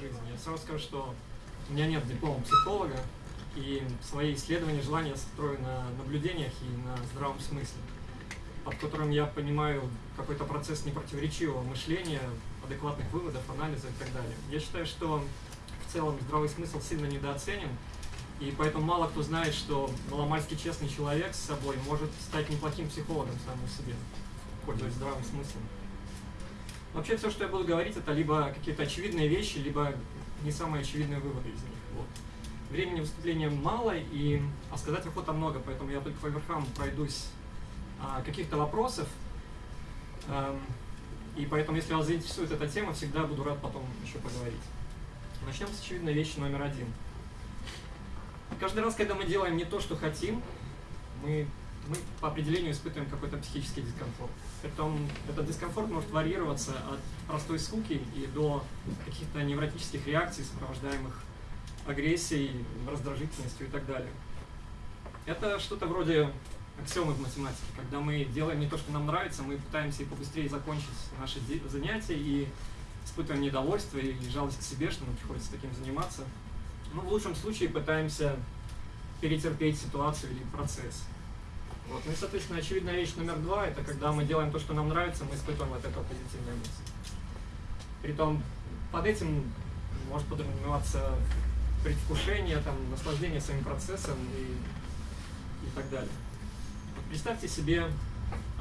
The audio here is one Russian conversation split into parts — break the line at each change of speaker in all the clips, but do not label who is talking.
жизни. Я сразу скажу, что у меня нет диплома психолога, и свои исследования желания строю на наблюдениях и на здравом смысле, под которым я понимаю какой-то процесс непротиворечивого мышления, адекватных выводов, анализа и так далее. Я считаю, что в целом здравый смысл сильно недооценен, и поэтому мало кто знает, что маломальски честный человек с собой может стать неплохим психологом самому себе, пользуясь здравым смыслом. Вообще все, что я буду говорить, это либо какие-то очевидные вещи, либо не самые очевидные выводы из них. Вот. Времени выступления мало, и, а сказать охота много, поэтому я только по верхам пройдусь а, каких-то вопросов. А, и поэтому, если вас заинтересует эта тема, всегда буду рад потом еще поговорить. Начнем с очевидной вещи номер один. Каждый раз, когда мы делаем не то, что хотим, мы, мы по определению испытываем какой-то психический дискомфорт. Притом этот дискомфорт может варьироваться от простой скуки и до каких-то невротических реакций, сопровождаемых агрессией, раздражительностью и так далее. Это что-то вроде аксиомы в математике. Когда мы делаем не то, что нам нравится, мы пытаемся побыстрее закончить наши занятия и испытываем недовольство и жалость к себе, что нам приходится таким заниматься. Ну, в лучшем случае пытаемся перетерпеть ситуацию или процесс. Вот. Ну и, соответственно, очевидная вещь номер два – это когда мы делаем то, что нам нравится, мы испытываем от этого позитивные эмоции. Притом под этим может подразумеваться предвкушение, там, наслаждение своим процессом и, и так далее. Вот представьте себе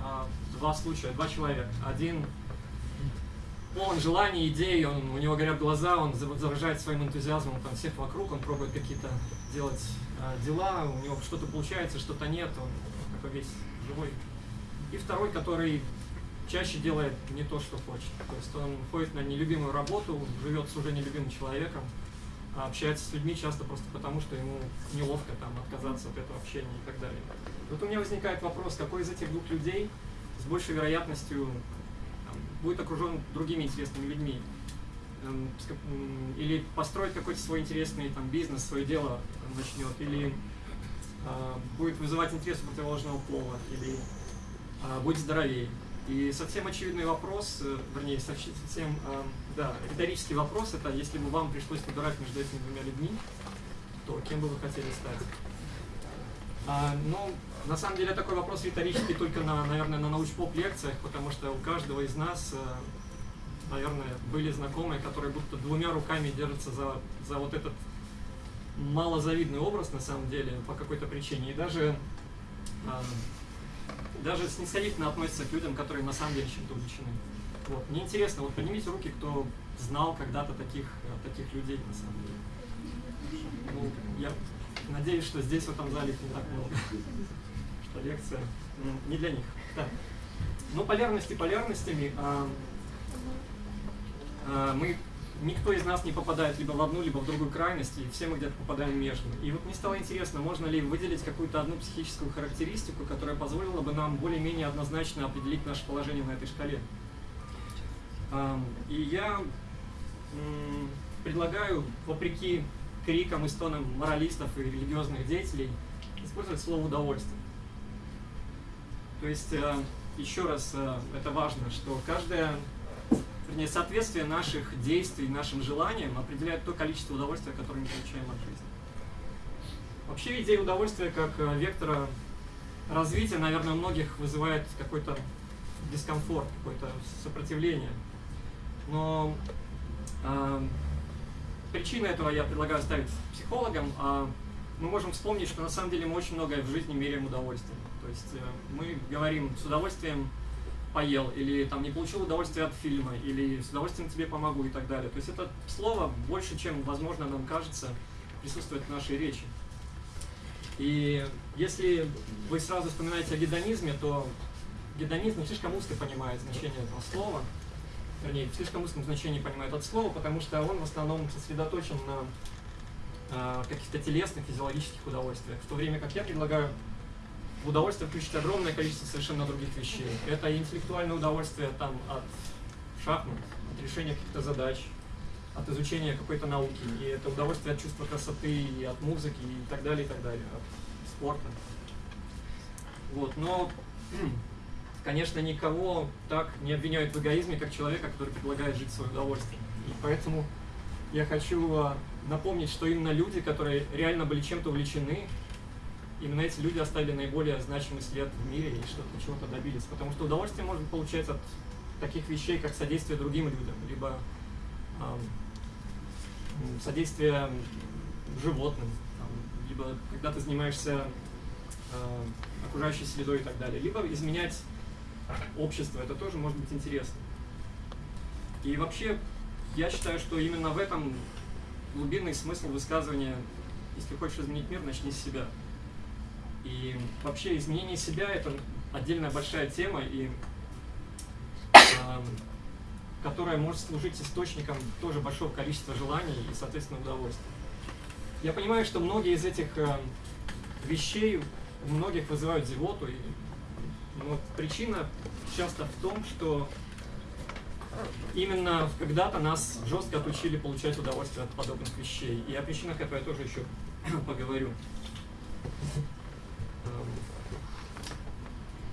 а, два случая, два человека. Один полон желаний, идей, он, у него горят глаза, он заражает своим энтузиазмом там, всех вокруг, он пробует какие-то делать э, дела, у него что-то получается, что-то нет, он такой весь живой. И второй, который чаще делает не то, что хочет. То есть он ходит на нелюбимую работу, живет с уже нелюбимым человеком, а общается с людьми часто просто потому, что ему неловко там отказаться от этого общения и так далее. Вот у меня возникает вопрос, какой из этих двух людей с большей вероятностью будет окружен другими интересными людьми. Эм, или построить какой-то свой интересный там, бизнес, свое дело начнет, или будет вызывать интерес у противоположного пола, или э, будет здоровее. И совсем очевидный вопрос, э, вернее, совсем э, да, риторический вопрос, это если бы вам пришлось выбирать между этими двумя людьми, то кем бы вы хотели стать? А, ну, на самом деле такой вопрос риторический только, на, наверное, на научпоп-лекциях, потому что у каждого из нас, э, наверное, были знакомые, которые будто двумя руками держатся за, за вот этот малозавидный образ, на самом деле, по какой-то причине. И даже, э, даже снисходительно относятся к людям, которые на самом деле чем-то увлечены. Вот. Мне интересно, вот поднимите руки, кто знал когда-то таких, э, таких людей, на самом деле. Ну, я надеюсь, что здесь, в этом зале, не так много что лекция не для них. Так. Ну, полярности полярностями. А, мы, никто из нас не попадает либо в одну, либо в другую крайность, и все мы где-то попадаем между. И вот мне стало интересно, можно ли выделить какую-то одну психическую характеристику, которая позволила бы нам более-менее однозначно определить наше положение на этой шкале. И я предлагаю, вопреки крикам и стонам моралистов и религиозных деятелей, использовать слово «удовольствие». То есть, э, еще раз, э, это важно, что каждое вернее, соответствие наших действий, нашим желаниям определяет то количество удовольствия, которое мы получаем от жизни. Вообще идея удовольствия как э, вектора развития, наверное, у многих вызывает какой-то дискомфорт, какое-то сопротивление. Но э, причина этого я предлагаю ставить психологам. А мы можем вспомнить, что на самом деле мы очень многое в жизни меряем удовольствием. То есть э, мы говорим с удовольствием поел, или там не получил удовольствие от фильма, или с удовольствием тебе помогу и так далее. То есть это слово больше, чем, возможно, нам кажется, присутствует в нашей речи. И если вы сразу вспоминаете о гедонизме, то гедонизм слишком узко понимает значение этого слова, вернее, в слишком узком значении понимает это слово, потому что он в основном сосредоточен на э, каких-то телесных, физиологических удовольствиях, в то время как я предлагаю удовольствие включить огромное количество совершенно других вещей. Это интеллектуальное удовольствие там, от шахмат, от решения каких-то задач, от изучения какой-то науки, и это удовольствие от чувства красоты, и от музыки, и так далее, и так далее, от спорта. Вот, но, конечно, никого так не обвиняют в эгоизме, как человека, который предлагает жить в свое удовольствие. И поэтому я хочу а, напомнить, что именно люди, которые реально были чем-то увлечены, именно эти люди оставили наиболее значимый след в мире и что-то чего-то добились. Потому что удовольствие можно получать от таких вещей, как содействие другим людям, либо э, содействие животным, там, либо когда ты занимаешься э, окружающей средой и так далее, либо изменять общество, это тоже может быть интересно. И вообще, я считаю, что именно в этом глубинный смысл высказывания «если хочешь изменить мир, начни с себя». И вообще изменение себя – это отдельная большая тема, и, э, которая может служить источником тоже большого количества желаний и, соответственно, удовольствия. Я понимаю, что многие из этих э, вещей у многих вызывают зевоту, и ну, вот причина часто в том, что именно когда-то нас жестко отучили получать удовольствие от подобных вещей. И о причинах этого я тоже еще поговорю.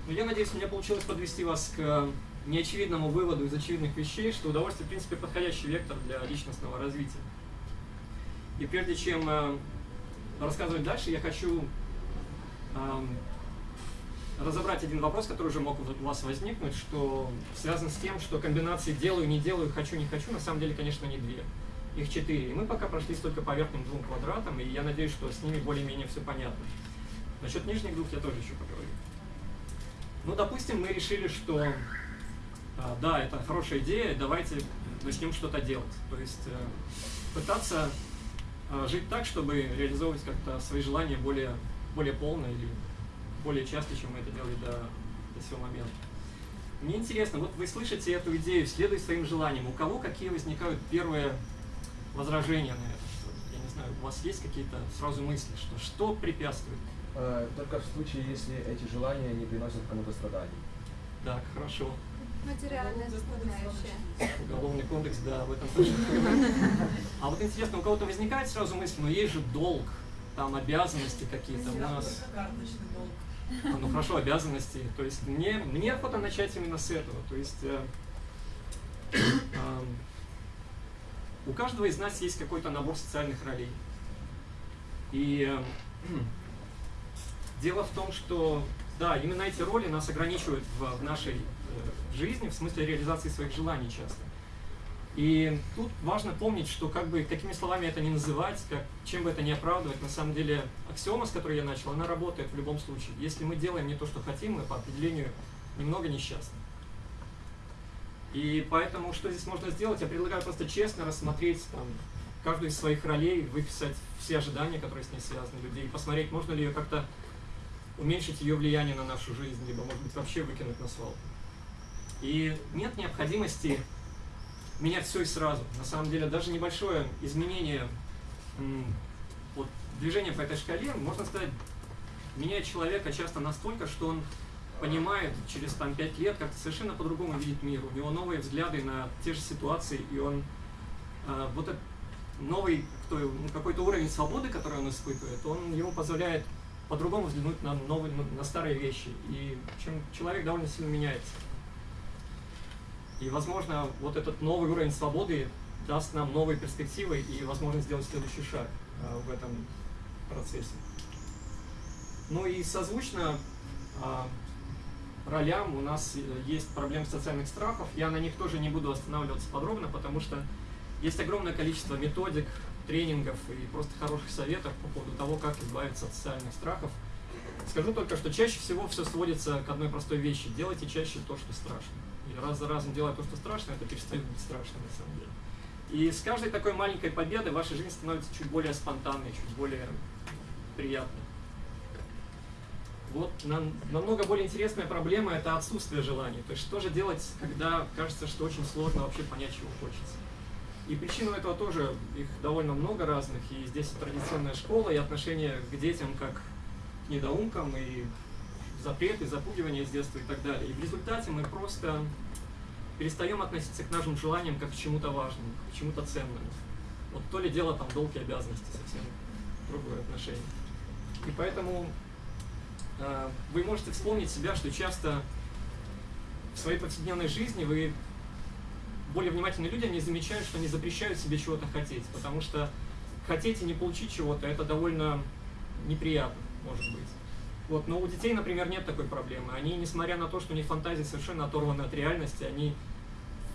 Но я надеюсь, у меня получилось подвести вас к неочевидному выводу из очевидных вещей, что удовольствие, в принципе, подходящий вектор для личностного развития. И прежде чем э, рассказывать дальше, я хочу э, разобрать один вопрос, который уже мог у вас возникнуть, что связан с тем, что комбинации делаю, не делаю, хочу, не хочу, на самом деле, конечно, не две. Их четыре. И мы пока прошлись только по верхним двум квадратам, и я надеюсь, что с ними более-менее все понятно. Насчет нижних двух я тоже еще поговорю. Ну, допустим, мы решили, что а, да, это хорошая идея, давайте начнем что-то делать. То есть э, пытаться э, жить так, чтобы реализовывать как-то свои желания более, более полно или более часто, чем мы это делали до, до сего момента. Мне интересно, вот вы слышите эту идею, следуй своим желаниям. У кого какие возникают первые возражения на это? Я не знаю, у вас есть какие-то сразу мысли, что что препятствует?
Э, только в случае, если эти желания не приносят кому-то страданий.
Так, хорошо.
Материальная составляющая.
Уголовный кодекс, да, об этом тоже. А вот интересно, у кого-то возникает сразу мысль, но есть же долг, там обязанности какие-то у нас.
Карточный долг.
А, ну хорошо, обязанности. То есть мне, мне охота начать именно с этого. То есть э, э, у каждого из нас есть какой-то набор социальных ролей. И э, дело в том, что да, именно эти роли нас ограничивают в, в нашей э, жизни, в смысле реализации своих желаний часто. И тут важно помнить, что как бы какими словами это не называть, как, чем бы это не оправдывать, на самом деле аксиома, с которой я начал, она работает в любом случае. Если мы делаем не то, что хотим, мы по определению немного несчастны. И поэтому что здесь можно сделать? Я предлагаю просто честно рассмотреть там, каждую из своих ролей, выписать все ожидания, которые с ней связаны людей, посмотреть, можно ли ее как-то уменьшить ее влияние на нашу жизнь, либо, может быть, вообще выкинуть на свалку. И нет необходимости менять все и сразу. На самом деле, даже небольшое изменение вот, движения по этой шкале, можно сказать, меняет человека часто настолько, что он понимает через там, 5 лет, как совершенно по-другому видит мир. У него новые взгляды на те же ситуации, и он э, вот этот новый ну, какой-то уровень свободы, который он испытывает, он ему позволяет по-другому взглянуть на, новые, на старые вещи. И чем человек довольно сильно меняется. И, возможно, вот этот новый уровень свободы даст нам новые перспективы и возможность сделать следующий шаг а, в этом процессе. Ну и созвучно а, ролям у нас э, есть проблемы социальных страхов. Я на них тоже не буду останавливаться подробно, потому что есть огромное количество методик, тренингов и просто хороших советов по поводу того, как избавиться от социальных страхов. Скажу только, что чаще всего все сводится к одной простой вещи. Делайте чаще то, что страшно. И раз за разом делая то, что страшно, это перестает быть страшным на самом деле. И с каждой такой маленькой победой ваша жизнь становится чуть более спонтанной, чуть более приятной. Вот намного более интересная проблема – это отсутствие желаний. То есть что же делать, когда кажется, что очень сложно вообще понять, чего хочется. И причин этого тоже, их довольно много разных, и здесь традиционная школа, и отношение к детям как к недоумкам, и запреты, запугивания с детства и так далее. И в результате мы просто перестаем относиться к нашим желаниям как к чему-то важному, к чему-то ценному. Вот то ли дело там долг и обязанности, совсем другое отношение. И поэтому э, вы можете вспомнить себя, что часто в своей повседневной жизни вы более внимательные люди, они замечают, что они запрещают себе чего-то хотеть, потому что хотеть и не получить чего-то, это довольно неприятно, может быть. Вот, но у детей, например, нет такой проблемы. Они, несмотря на то, что у них фантазии совершенно оторваны от реальности, они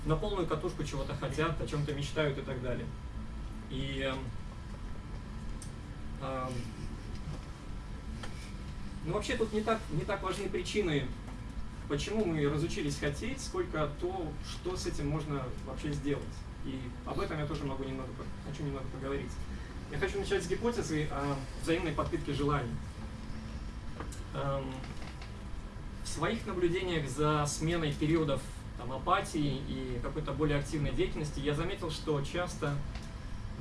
на полную катушку чего-то хотят, о чем-то мечтают и так далее. И э, э, ну, вообще тут не так, не так важны причины, почему мы разучились хотеть, сколько то, что с этим можно вообще сделать. И об этом я тоже могу немного, хочу немного поговорить. Я хочу начать с гипотезы о взаимной подпитке желаний. Эм, в своих наблюдениях за сменой периодов там, апатии и какой-то более активной деятельности я заметил, что часто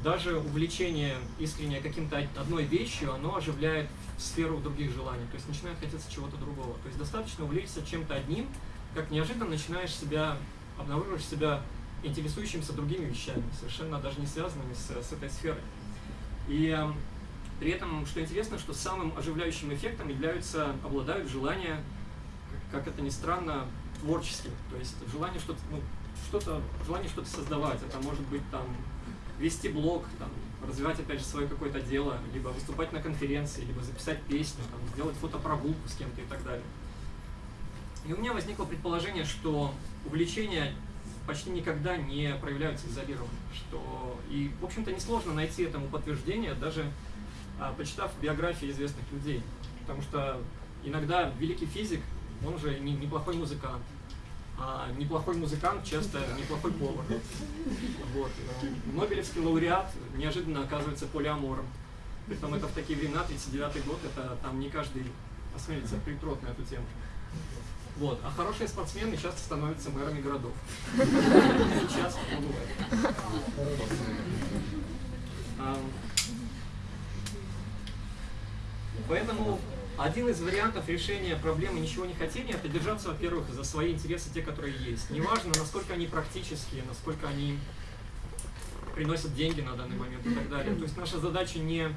даже увлечение искреннее каким-то одной вещью, оно оживляет сферу других желаний, то есть начинает хотеться чего-то другого. То есть достаточно увлечься чем-то одним, как неожиданно начинаешь себя, обнаруживаешь себя интересующимся другими вещами, совершенно даже не связанными с, с этой сферой. И э, при этом, что интересно, что самым оживляющим эффектом являются, обладают желания, как это ни странно, творческим. То есть желание что-то, ну, что-то, желание что-то создавать. Это может быть там вести блог, там, развивать опять же свое какое-то дело, либо выступать на конференции, либо записать песню, там, сделать фотопрогулку с кем-то и так далее. И у меня возникло предположение, что увлечение почти никогда не проявляются изолированно. Что... И, в общем-то, несложно найти этому подтверждение, даже а, почитав биографии известных людей. Потому что иногда великий физик, он же не, неплохой музыкант. А неплохой музыкант часто неплохой повар. Вот. Нобелевский лауреат неожиданно оказывается полиамором. Притом это в такие времена, 39 год, это там не каждый осмелится притрот на эту тему. Вот. А хорошие спортсмены часто становятся мэрами городов. Сейчас бывает. Поэтому один из вариантов решения проблемы ничего не хотения – это держаться, во-первых, за свои интересы, те, которые есть. Неважно, насколько они практические, насколько они приносят деньги на данный момент и так далее. То есть наша задача не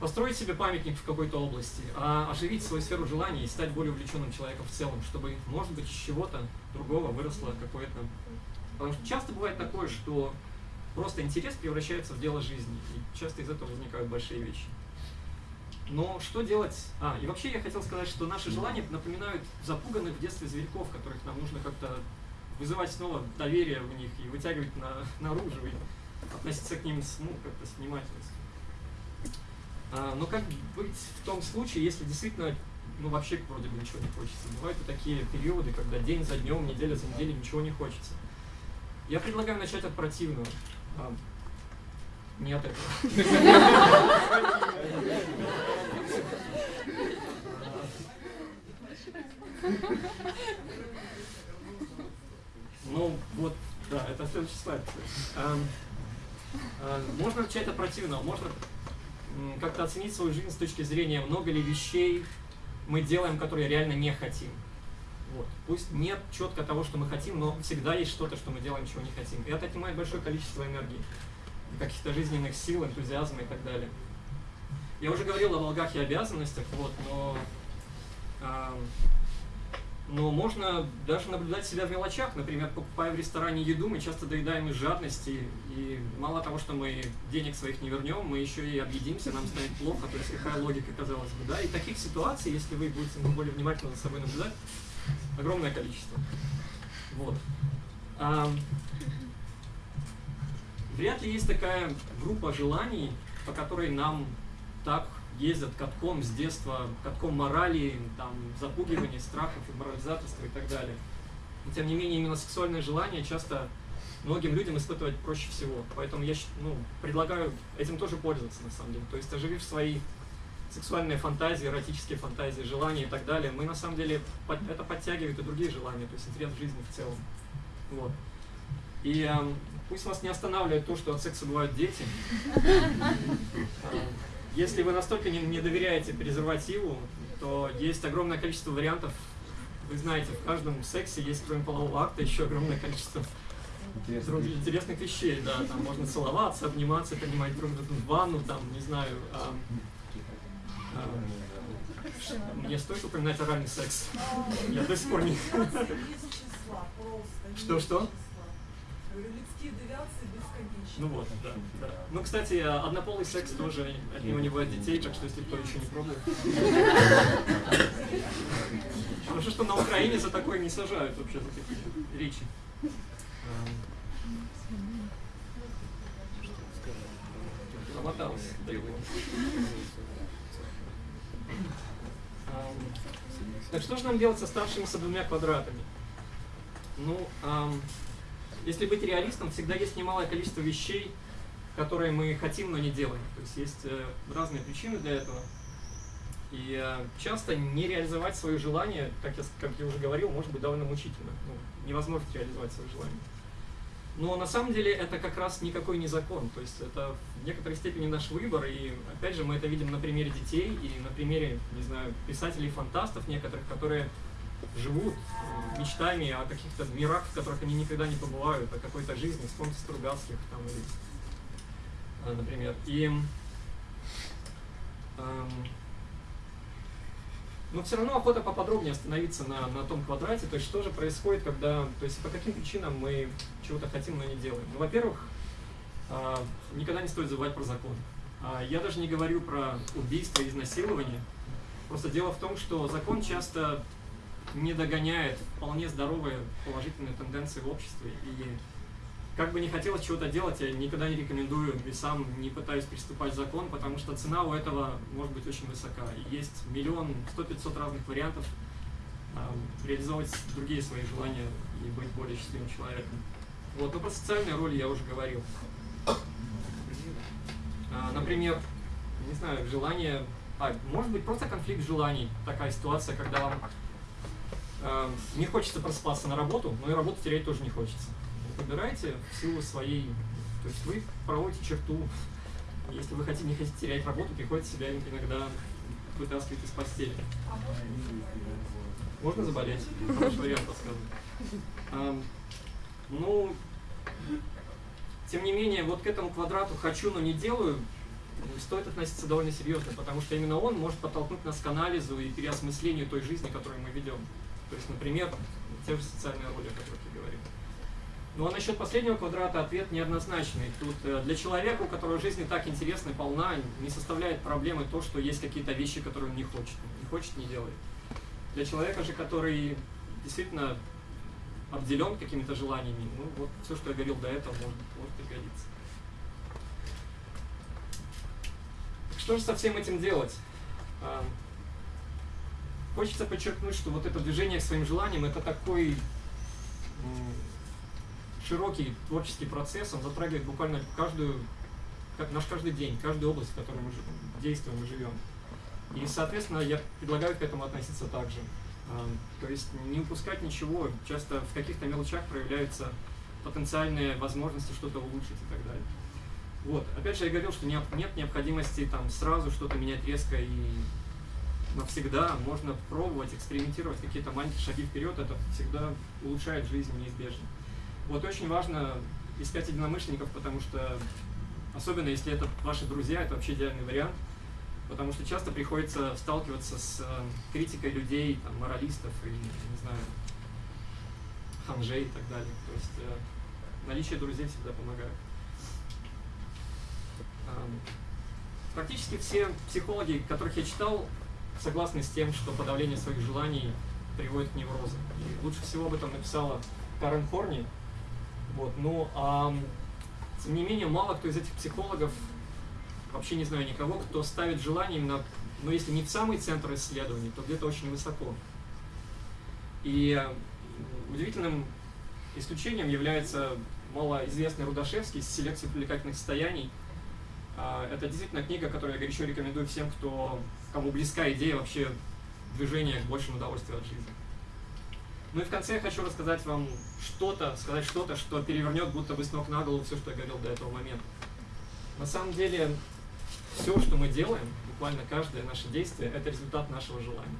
построить себе памятник в какой-то области, а оживить свою сферу желаний и стать более увлеченным человеком в целом, чтобы, может быть, из чего-то другого выросло какое-то... Потому что часто бывает такое, что просто интерес превращается в дело жизни, и часто из этого возникают большие вещи. Но что делать? А, и вообще я хотел сказать, что наши желания напоминают запуганных в детстве зверьков, которых нам нужно как-то вызывать снова доверие в них и вытягивать на, наружу, и относиться к ним с, ну, как-то с внимательностью. А, но как быть в том случае, если действительно, ну вообще вроде бы ничего не хочется? Бывают и такие периоды, когда день за днем, неделя за неделей ничего не хочется. Я предлагаю начать от противного. Не от этого. Ну, вот, да, это следующий слайд. А, можно начать от противного, можно как-то оценить свою жизнь с точки зрения, много ли вещей мы делаем, которые реально не хотим. Вот. Пусть нет четко того, что мы хотим, но всегда есть что-то, что мы делаем, чего не хотим. И это отнимает большое количество энергии, каких-то жизненных сил, энтузиазма и так далее. Я уже говорил о долгах и обязанностях, вот, но э, но можно даже наблюдать себя в мелочах. Например, покупая в ресторане еду, мы часто доедаем из жадности. И мало того, что мы денег своих не вернем, мы еще и объедимся, нам станет плохо. То есть какая логика, казалось бы. Да? И таких ситуаций, если вы будете более внимательно за собой наблюдать, огромное количество. Вот. Вряд ли есть такая группа желаний, по которой нам так ездят катком с детства, катком морали, там, запугивания, страхов, и морализаторства и так далее. Но, тем не менее, именно сексуальное желание часто многим людям испытывать проще всего. Поэтому я ну, предлагаю этим тоже пользоваться, на самом деле. То есть, оживив свои сексуальные фантазии, эротические фантазии, желания и так далее, мы на самом деле это подтягивает и другие желания, то есть интерес жизни в целом. Вот. И э, пусть вас не останавливает то, что от секса бывают дети. Если вы настолько не, не доверяете презервативу, то есть огромное количество вариантов. Вы знаете, в каждом сексе есть, кроме полового акта, еще огромное количество других интересных вещей. Да, там можно целоваться, обниматься, принимать друг друга в ванну, там, не знаю. А, а, мне стоит упоминать оральный секс? Я до сих пор не... Что-что?
Людские девиации бесконечны.
Ну вот, да, да. Ну, кстати, однополый секс тоже от него не бывает детей, так что если кто еще не пробует. Хорошо, что на Украине за такое не сажают вообще, за такие речи. Промоталась. Так что же нам делать с оставшимися двумя квадратами? Ну, эм, если быть реалистом, всегда есть немалое количество вещей, которые мы хотим, но не делаем. То есть есть э, разные причины для этого. И э, часто не реализовать свое желание, как я, как я уже говорил, может быть довольно мучительно. Ну, невозможно реализовать свое желание. Но на самом деле это как раз никакой не закон. То есть это в некоторой степени наш выбор. И опять же мы это видим на примере детей и на примере, не знаю, писателей-фантастов некоторых, которые живут мечтами о каких-то мирах, в которых они никогда не побывают, о какой-то жизни, вспомните Стругацких там, или, э, например. И эм, но все равно охота поподробнее остановиться на, на том квадрате, то есть что же происходит, когда, то есть по каким причинам мы чего-то хотим, но не делаем. Ну, во-первых, э, никогда не стоит забывать про закон. А я даже не говорю про убийство и изнасилование, просто дело в том, что закон часто не догоняет вполне здоровые положительные тенденции в обществе. И как бы не хотелось чего-то делать, я никогда не рекомендую и сам не пытаюсь приступать закон, потому что цена у этого может быть очень высока. Есть миллион, сто пятьсот разных вариантов э, реализовывать другие свои желания и быть более счастливым человеком. Вот, но про социальные роли я уже говорил. А, например, не знаю, желание... А, может быть, просто конфликт желаний. Такая ситуация, когда вам не хочется проспаться на работу, но и работу терять тоже не хочется. Выбирайте в силу своей, то есть вы проводите черту. Если вы хотите, не хотите терять работу, приходится себя иногда вытаскивать из постели. Можно заболеть? Хороший вариант подсказываю. А, ну, тем не менее, вот к этому квадрату хочу, но не делаю, стоит относиться довольно серьезно, потому что именно он может подтолкнуть нас к анализу и переосмыслению той жизни, которую мы ведем. То есть, например, те же социальные роли, о которых я говорил. Ну а насчет последнего квадрата ответ неоднозначный. Тут э, для человека, у которого жизнь так интересна и полна, не составляет проблемы то, что есть какие-то вещи, которые он не хочет. Не хочет, не делает. Для человека же, который действительно обделен какими-то желаниями, ну вот все, что я говорил до этого, может, может пригодиться. Что же со всем этим делать? Хочется подчеркнуть, что вот это движение к своим желаниям, это такой широкий творческий процесс, он затрагивает буквально каждую, наш каждый день, каждую область, в которой мы действуем и живем. И, соответственно, я предлагаю к этому относиться так же. То есть не упускать ничего, часто в каких-то мелочах проявляются потенциальные возможности что-то улучшить и так далее. Вот, опять же, я говорил, что нет необходимости там сразу что-то менять резко и навсегда, можно пробовать, экспериментировать, какие-то маленькие шаги вперед, это всегда улучшает жизнь неизбежно. Вот очень важно искать единомышленников, потому что, особенно если это ваши друзья, это вообще идеальный вариант, потому что часто приходится сталкиваться с э, критикой людей, там, моралистов и, не знаю, ханжей и так далее. То есть э, наличие друзей всегда помогает. Практически все психологи, которых я читал, согласны с тем, что подавление своих желаний приводит к неврозам. И лучше всего об этом написала Карен Хорни. Вот, ну, а, тем не менее, мало кто из этих психологов, вообще не знаю никого, кто ставит желание именно, ну, если не в самый центр исследований, то где-то очень высоко. И удивительным исключением является малоизвестный Рудашевский с селекцией привлекательных состояний. А, это действительно книга, которую я горячо рекомендую всем, кто кому близка идея вообще движения к большему удовольствию от жизни. Ну и в конце я хочу рассказать вам что-то, сказать что-то, что перевернет будто бы с ног на голову все, что я говорил до этого момента. На самом деле, все, что мы делаем, буквально каждое наше действие, это результат нашего желания.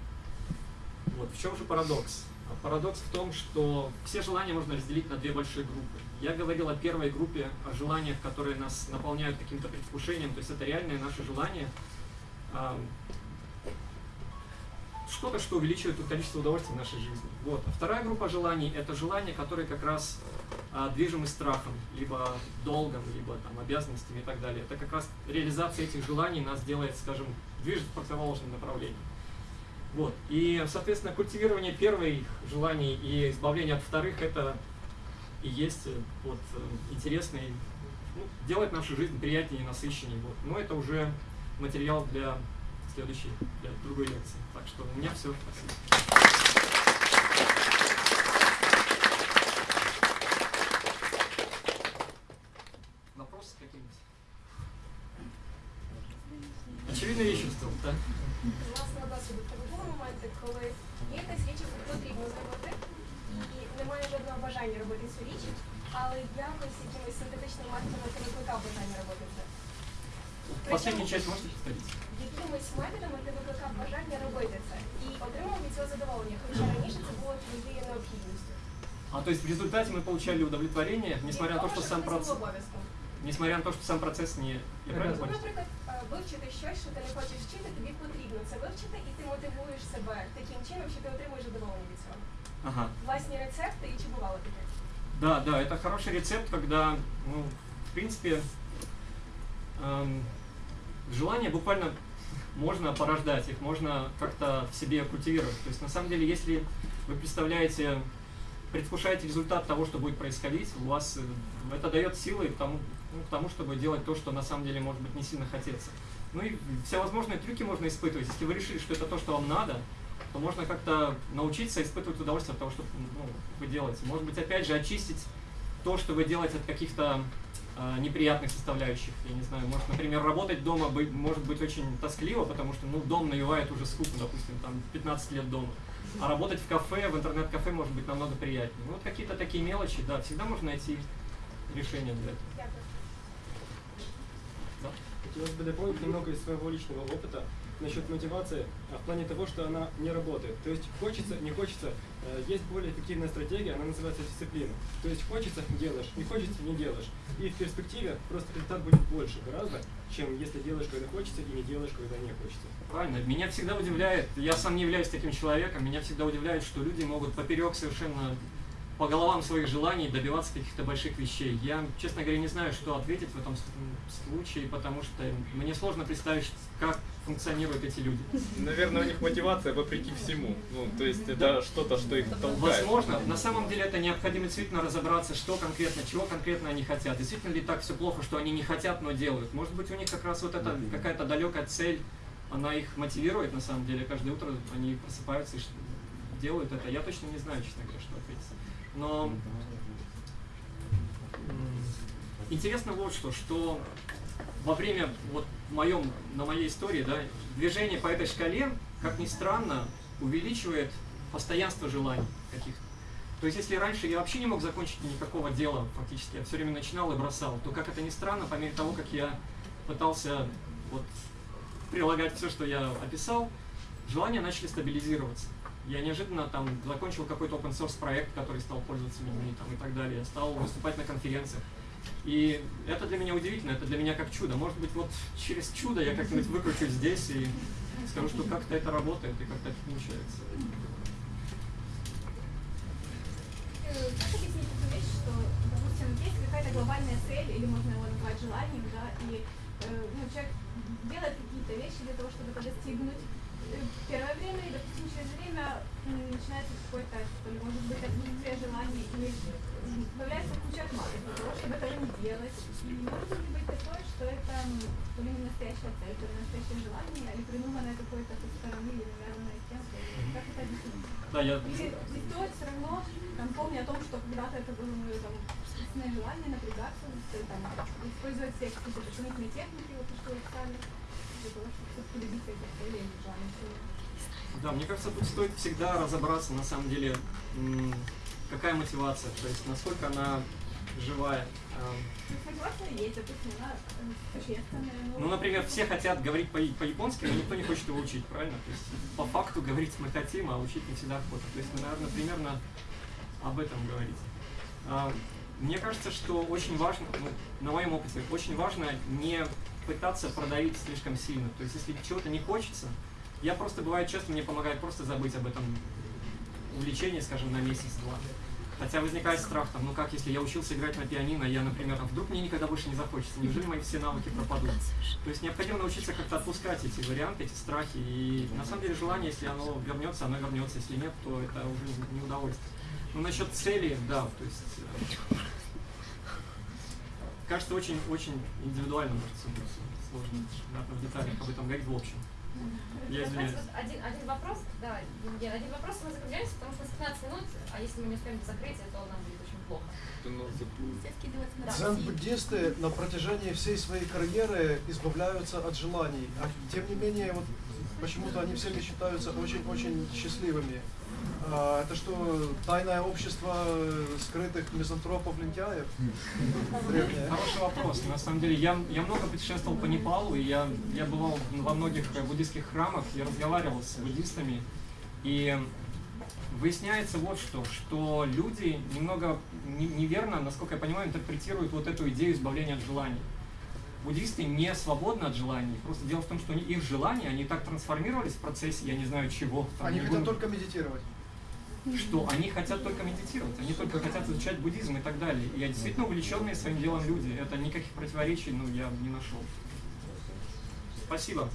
Вот. В чем же парадокс? А парадокс в том, что все желания можно разделить на две большие группы. Я говорил о первой группе, о желаниях, которые нас наполняют каким-то предвкушением, то есть это реальные наши желания, что-то, что увеличивает количество удовольствия в нашей жизни. Вот. А вторая группа желаний – это желания, которые как раз а, движимы страхом, либо долгом, либо там, обязанностями и так далее. Это как раз реализация этих желаний нас делает, скажем, движет в противоположном направлении. Вот. И, соответственно, культивирование первых желаний и избавление от вторых – это и есть э, вот, э, интересно и ну, делает нашу жизнь приятнее и насыщеннее. Вот. Но это уже материал для следующей, для другой лекции. Так что у меня все. Спасибо. Вопросы какие-нибудь? Очевидно, вещество, так?
Власне, досвіду в тебе були моменти, коли є якась річ, яку потрібно зробити, і немає жодного бажання робити цю річ, але якось якимось синтетичним методом ти викликав бажання робити це.
Последнюю часть можете повторить?
Якимись методами ти викликав бажання робити це і отримав від цього задоволення, хоча раніше це було твоєю необхідністю.
А то есть в результате мы получали удовлетворение, несмотря на то, что сам
процес...
процесс,
обов'язком.
несмотря на то, что сам процесс не... Я правильно
Ну,
понял?
наприклад, е, вивчити щось, що ти не хочеш вчити, тобі потрібно це вивчити, і ти мотивуєш себе таким чином, що ти отримуєш задоволення від цього.
Ага.
Власні рецепти і чи бувало таке?
Да, да, это хороший рецепт, когда, ну, в принципе, эм, желания буквально можно порождать, их можно как-то в себе культивировать. То есть, на самом деле, если вы представляете, предвкушаете результат того, что будет происходить, у вас э, это дает силы к тому, ну, к тому, чтобы делать то, что на самом деле, может быть, не сильно хотеться. Ну и всевозможные трюки можно испытывать. Если вы решили, что это то, что вам надо, то можно как-то научиться испытывать удовольствие от того, что ну, вы делаете. Может быть, опять же, очистить то, что вы делаете от каких-то э, неприятных составляющих. Я не знаю, может, например, работать дома быть, может быть очень тоскливо, потому что ну, дом навевает уже скуку, допустим, там 15 лет дома. А работать в кафе, в интернет-кафе может быть намного приятнее. Ну, вот какие-то такие мелочи, да, всегда можно найти решение для этого. Да?
Хотелось бы дополнить немного из своего личного опыта насчет мотивации а в плане того, что она не работает. То есть хочется, не хочется, э, есть более эффективная стратегия, она называется дисциплина. То есть хочется – делаешь, не хочется – не делаешь. И в перспективе просто результат будет больше гораздо, чем если делаешь, когда хочется, и не делаешь, когда не хочется.
Правильно. Меня всегда удивляет, я сам не являюсь таким человеком, меня всегда удивляет, что люди могут поперек совершенно по головам своих желаний добиваться каких-то больших вещей. Я, честно говоря, не знаю, что ответить в этом случае, потому что мне сложно представить, как функционируют эти люди.
Наверное, у них мотивация вопреки всему. Ну, то есть это что-то, что их толкает.
Возможно, на самом деле это необходимо действительно разобраться, что конкретно, чего конкретно они хотят. Действительно ли так все плохо, что они не хотят, но делают? Может быть, у них как раз вот эта какая-то далекая цель, она их мотивирует на самом деле. Каждое утро они просыпаются и делают это. Я точно не знаю, честно говоря, что ответить. Но интересно вот что, что во время вот моем, на моей истории, да, движение по этой шкале, как ни странно, увеличивает постоянство желаний каких-то. То есть, если раньше я вообще не мог закончить никакого дела, фактически, я все время начинал и бросал, то, как это ни странно, по мере того, как я пытался вот, прилагать все, что я описал, желания начали стабилизироваться. Я неожиданно там закончил какой-то open source проект, который стал пользоваться людьми там, и так далее, стал выступать на конференциях. И это для меня удивительно, это для меня как чудо. Может быть, вот через чудо я как-нибудь выкручусь здесь и скажу, что как-то это работает и как-то это получается.
Как объяснить эту вещь, что, допустим, есть какая-то глобальная цель, или можно его назвать желанием, да, и э, ну, человек делает какие-то вещи для того, чтобы это достигнуть первое время, и, допустим, через время начинается какое-то, что ли, может быть, отсутствие желаний, или м, появляется куча отмазок для того, чтобы этого не делать. И может ли быть такое, что это то ли не настоящая цель, то ли настоящее желание, или придуманное какое-то со стороны, или навязанное кем-то, или как это объяснить?
Да, я
Или не стоит все равно, там, помня о том, что когда-то это было мое там, собственное желание напрягаться, там, использовать все какие-то дополнительные техники, вот то, что вы писали,
Да, мне кажется, тут стоит всегда разобраться, на самом деле, какая мотивация, то есть насколько она живая. Ну, например, все хотят говорить по- по-японски, но никто не хочет его учить, правильно? То есть по факту говорить мы хотим, а учить не всегда охота. То есть, мы, наверное, примерно об этом говорить. Мне кажется, что очень важно, ну, на моем опыте, очень важно не пытаться продавить слишком сильно. То есть, если чего-то не хочется, Я просто, бывает часто, мне помогает просто забыть об этом увлечении, скажем, на месяц-два. Хотя возникает страх, там, ну как, если я учился играть на пианино, я, например, а вдруг мне никогда больше не захочется, неужели мои все навыки пропадут? То есть необходимо научиться как-то отпускать эти варианты, эти страхи, и на самом деле желание, если оно вернется, оно вернется, если нет, то это уже не удовольствие. Ну, насчет цели, да, то есть, э, кажется, очень-очень индивидуально может быть. Сложно да, в деталях об этом говорить в общем. Я извиняюсь.
вот один, один вопрос, да, Евгений, один вопрос мы закругляемся, потому что у нас 15 минут, а если мы не успеем до закрытия, то нам будет очень плохо.
Дзен-буддисты на протяжении всей своей карьеры избавляются от желаний, а тем не менее вот почему-то они всеми считаются очень-очень счастливыми. А, это что, тайное общество скрытых мизантропов-лентяев?
Хороший вопрос. На самом деле, я, я много путешествовал по Непалу, и я, я бывал во многих буддийских храмах, я разговаривал с буддистами, и выясняется вот что, что люди немного не- неверно, насколько я понимаю, интерпретируют вот эту идею избавления от желаний. Буддисты не свободны от желаний. Просто дело в том, что их желания, они так трансформировались в процессе, я не знаю чего. там,
Они хотят только медитировать.
Что они хотят только медитировать, они только хотят изучать буддизм и так далее. И действительно увлеченные своим делом люди. Это никаких противоречий, ну, я не нашел. Спасибо.